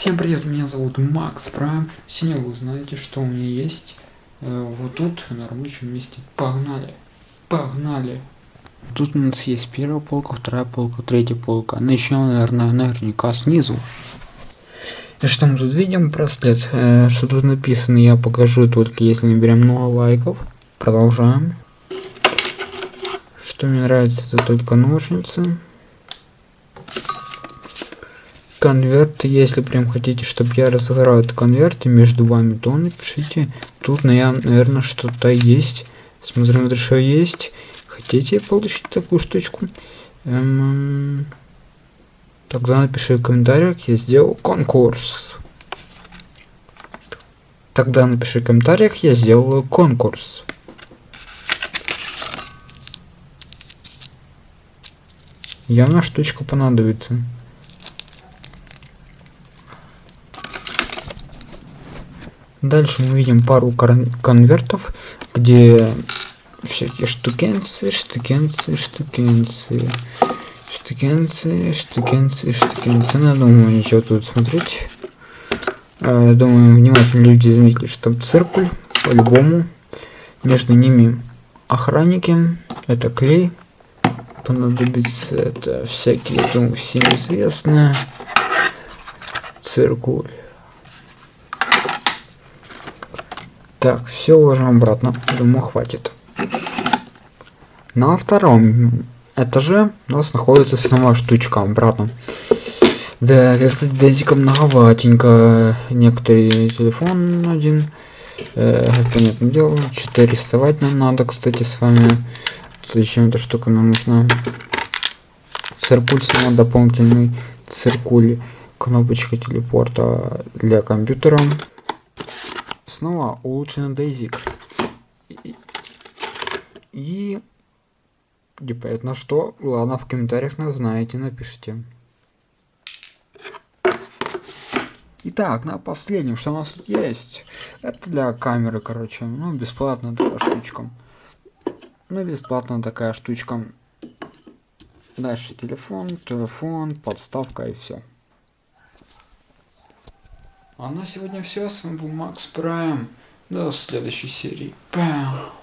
Всем привет, меня зовут Макс Прайм. Сегодня вы узнаете, что у меня есть э, вот тут на рабочем месте. Погнали, погнали. Тут у нас есть первая полка, вторая полка, третья полка. Начнем, наверное, наверняка снизу. И что мы тут видим? Браслет. Э, что тут написано, я покажу только если наберем много лайков. Продолжаем. Что мне нравится, это только ножницы конверт, если прям хотите, чтобы я разыграл этот конверт и между вами, то напишите. Тут, наверное, что-то есть. Смотрим, что есть. Хотите получить такую штучку? Эм, тогда напиши в комментариях, я сделал конкурс. Тогда напиши в комментариях, я сделал конкурс. Явно штучка понадобится. Дальше мы видим пару конвертов, где всякие штукенцы, штукенцы, штукенцы, штукенцы, штукенцы, штукенцы. Ну, я думаю, ничего тут смотреть. А, думаю, внимательно люди заметили, что там циркуль, по-любому. Между ними охранники, это клей. Понадобится это всякие, думаю, всем известные. Циркуль. Так, все уложим обратно. Думаю, хватит. На втором этаже у нас находится снова штучка обратно. Да, как-то дезика многоватенько. Некоторые телефон один. Э, понятное дело, что-то рисовать нам надо, кстати, с вами. Зачем эта штука нам нужна? Циркуль снова дополнительный. Циркуль. Кнопочка телепорта для компьютера снова улучшенный дейзик. И, и непонятно что. Ладно, в комментариях нас знаете, напишите. Итак, на последнем, что у нас тут есть. Это для камеры, короче. Ну, бесплатная такая штучка. Ну, бесплатная такая штучка. Дальше телефон, телефон, подставка и все. А на сегодня все. С вами был Макс Прайм. До следующей серии. Пау.